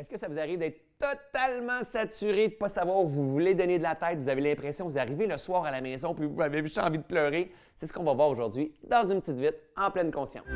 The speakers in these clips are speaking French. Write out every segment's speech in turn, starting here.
Est-ce que ça vous arrive d'être totalement saturé, de ne pas savoir où vous voulez donner de la tête? Vous avez l'impression que vous arrivez le soir à la maison puis vous avez juste envie de pleurer? C'est ce qu'on va voir aujourd'hui dans une petite vite en pleine conscience.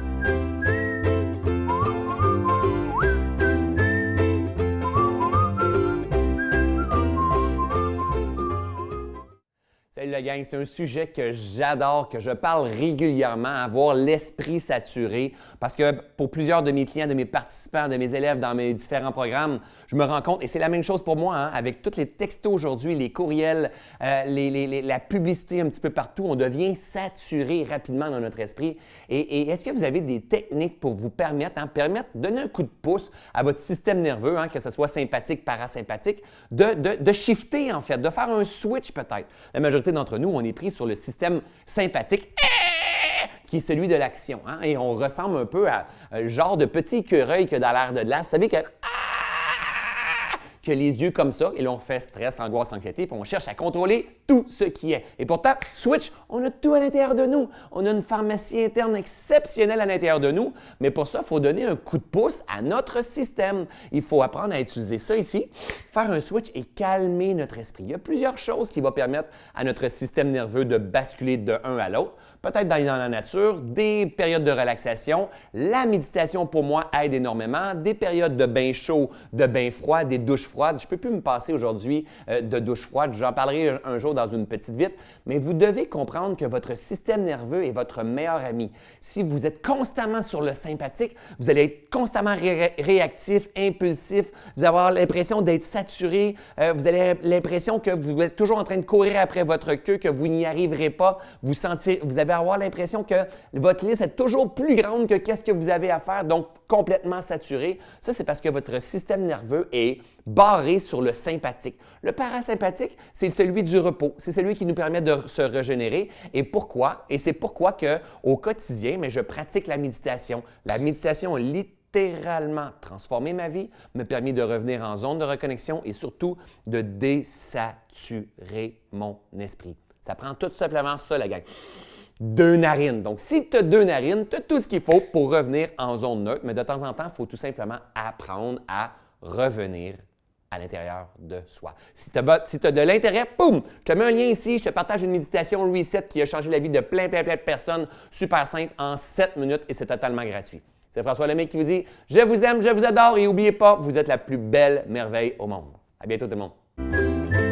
Salut la gang, c'est un sujet que j'adore, que je parle régulièrement, avoir l'esprit saturé, parce que pour plusieurs de mes clients, de mes participants, de mes élèves dans mes différents programmes, je me rends compte, et c'est la même chose pour moi, hein, avec tous les textos aujourd'hui, les courriels, euh, la publicité un petit peu partout, on devient saturé rapidement dans notre esprit. Et, est-ce que vous avez des techniques pour vous permettre, hein, permettre, donner un coup de pouce à votre système nerveux, hein, que ce soit sympathique, parasympathique, de, de, de shifter en fait, de faire un switch peut-être? D'entre nous, on est pris sur le système sympathique qui est celui de l'action. Hein, et on ressemble un peu à un genre de petit écureuil que dans l'air de glace. Vous savez que que les yeux comme ça, et là on fait stress, angoisse, anxiété, puis on cherche à contrôler tout ce qui est. Et pourtant, Switch, on a tout à l'intérieur de nous. On a une pharmacie interne exceptionnelle à l'intérieur de nous, mais pour ça, il faut donner un coup de pouce à notre système. Il faut apprendre à utiliser ça ici, faire un switch et calmer notre esprit. Il y a plusieurs choses qui vont permettre à notre système nerveux de basculer de un à l'autre. Peut-être d'aller dans la nature, des périodes de relaxation. La méditation, pour moi, aide énormément. Des périodes de bain chaud, de bain froid, des douches froide. Je ne peux plus me passer aujourd'hui euh, de douche froide. J'en parlerai un, jour dans une petite vite. Mais vous devez comprendre que votre système nerveux est votre meilleur ami. Si vous êtes constamment sur le sympathique, vous allez être constamment réactif, impulsif. Vous allez avoir l'impression d'être saturé. Euh, vous avez l'impression que vous êtes toujours en train de courir après votre queue, que vous n'y arriverez pas. Vous, sentiez, vous allez avoir l'impression que votre liste est toujours plus grande que qu'est-ce que vous avez à faire. Donc, complètement saturé. Ça, c'est parce que votre système nerveux est barré sur le sympathique. Le parasympathique, c'est celui du repos. C'est celui qui nous permet de se régénérer. Et pourquoi? Et c'est pourquoi que au quotidien, mais je pratique la méditation. La méditation a littéralement transformé ma vie, me permis de revenir en zone de reconnexion et surtout de désaturer mon esprit. Ça prend tout simplement ça, la gang deux narines. Donc, si tu as deux narines, tu as tout ce qu'il faut pour revenir en zone neutre, mais de temps en temps, il faut tout simplement apprendre à revenir à l'intérieur de soi. Si tu as, de l'intérêt, boum, je te mets un lien ici, je te partage une méditation Reset qui a changé la vie de plein, plein, plein de personnes, super simple, en 7 minutes et c'est totalement gratuit. C'est François Lemay qui vous dit « Je vous aime, je vous adore et n'oubliez pas, vous êtes la plus belle merveille au monde. » À bientôt tout le monde.